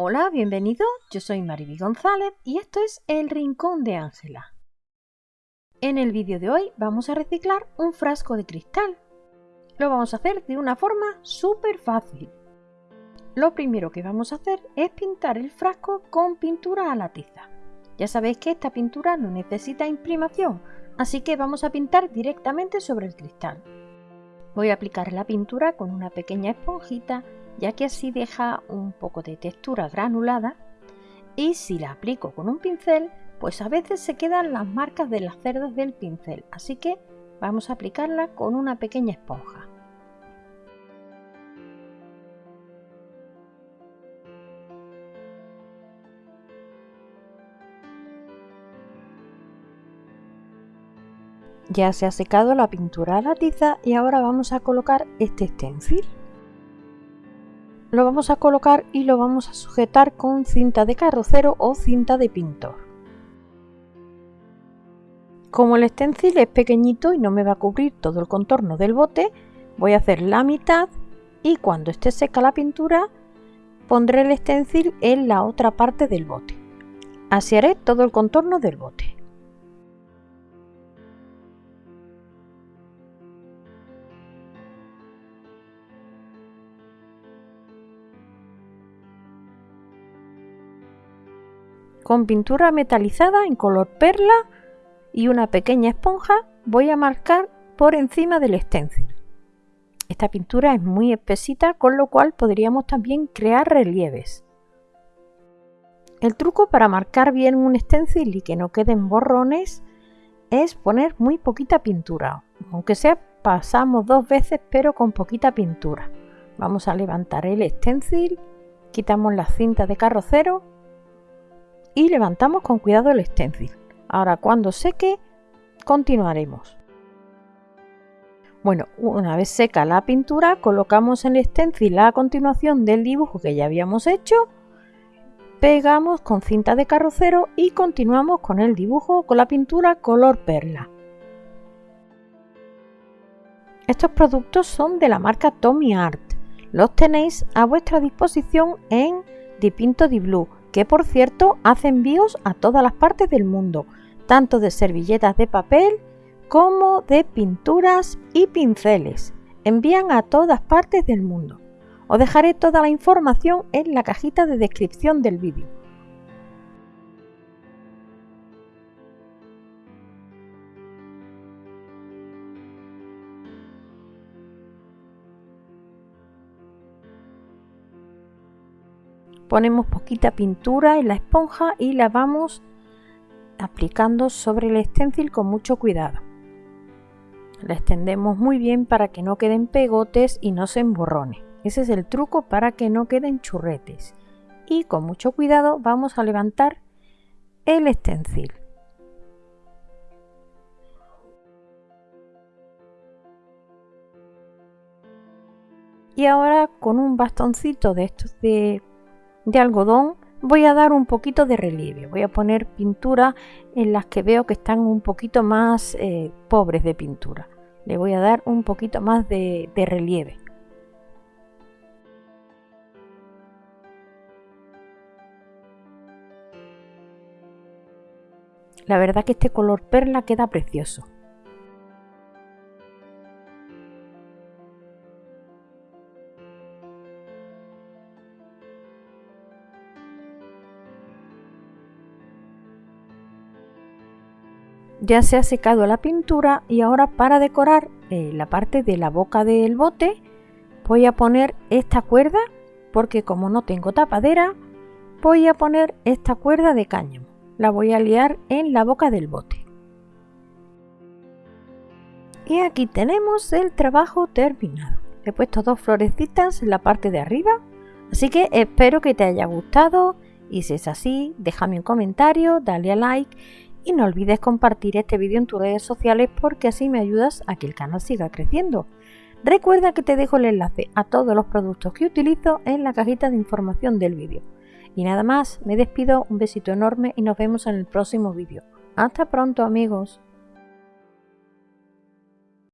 Hola, bienvenido. Yo soy Mariby González y esto es El Rincón de Ángela. En el vídeo de hoy vamos a reciclar un frasco de cristal. Lo vamos a hacer de una forma súper fácil. Lo primero que vamos a hacer es pintar el frasco con pintura a la tiza. Ya sabéis que esta pintura no necesita imprimación, así que vamos a pintar directamente sobre el cristal. Voy a aplicar la pintura con una pequeña esponjita ya que así deja un poco de textura granulada y si la aplico con un pincel pues a veces se quedan las marcas de las cerdas del pincel. Así que vamos a aplicarla con una pequeña esponja. Ya se ha secado la pintura a la tiza y ahora vamos a colocar este stencil lo vamos a colocar y lo vamos a sujetar con cinta de carrocero o cinta de pintor. Como el stencil es pequeñito y no me va a cubrir todo el contorno del bote, voy a hacer la mitad y cuando esté seca la pintura pondré el stencil en la otra parte del bote. Así haré todo el contorno del bote. Con pintura metalizada en color perla y una pequeña esponja voy a marcar por encima del stencil. Esta pintura es muy espesita, con lo cual podríamos también crear relieves. El truco para marcar bien un stencil y que no queden borrones es poner muy poquita pintura, aunque sea pasamos dos veces pero con poquita pintura. Vamos a levantar el stencil, quitamos la cinta de carrocero y levantamos con cuidado el stencil. Ahora cuando seque continuaremos. Bueno, una vez seca la pintura colocamos en el stencil a continuación del dibujo que ya habíamos hecho, pegamos con cinta de carrocero y continuamos con el dibujo con la pintura color perla. Estos productos son de la marca Tommy Art. Los tenéis a vuestra disposición en Dipinto di Blue que por cierto hace envíos a todas las partes del mundo, tanto de servilletas de papel como de pinturas y pinceles. Envían a todas partes del mundo. Os dejaré toda la información en la cajita de descripción del vídeo. Ponemos poquita pintura en la esponja y la vamos aplicando sobre el stencil con mucho cuidado. La extendemos muy bien para que no queden pegotes y no se emborrone. Ese es el truco para que no queden churretes. Y con mucho cuidado vamos a levantar el stencil. Y ahora con un bastoncito de estos de de algodón voy a dar un poquito de relieve. Voy a poner pintura en las que veo que están un poquito más eh, pobres de pintura. Le voy a dar un poquito más de, de relieve. La verdad que este color perla queda precioso. Ya se ha secado la pintura y ahora para decorar eh, la parte de la boca del bote voy a poner esta cuerda porque como no tengo tapadera voy a poner esta cuerda de cáñamo. La voy a liar en la boca del bote. Y aquí tenemos el trabajo terminado. He puesto dos florecitas en la parte de arriba, así que espero que te haya gustado y si es así, déjame un comentario, dale a like y no olvides compartir este vídeo en tus redes sociales porque así me ayudas a que el canal siga creciendo. Recuerda que te dejo el enlace a todos los productos que utilizo en la cajita de información del vídeo. Y nada más, me despido, un besito enorme y nos vemos en el próximo vídeo. Hasta pronto amigos.